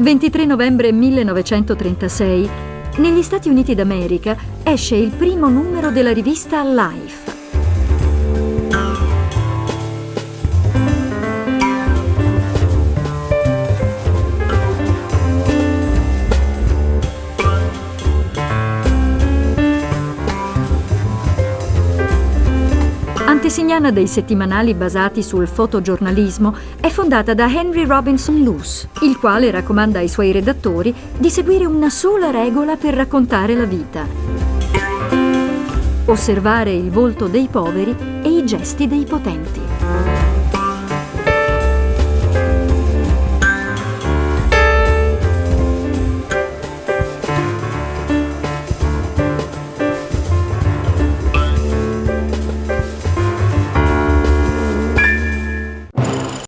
23 novembre 1936, negli Stati Uniti d'America esce il primo numero della rivista Life. Antesignana dei settimanali basati sul fotogiornalismo, è fondata da Henry Robinson Luce, il quale raccomanda ai suoi redattori di seguire una sola regola per raccontare la vita. Osservare il volto dei poveri e i gesti dei potenti.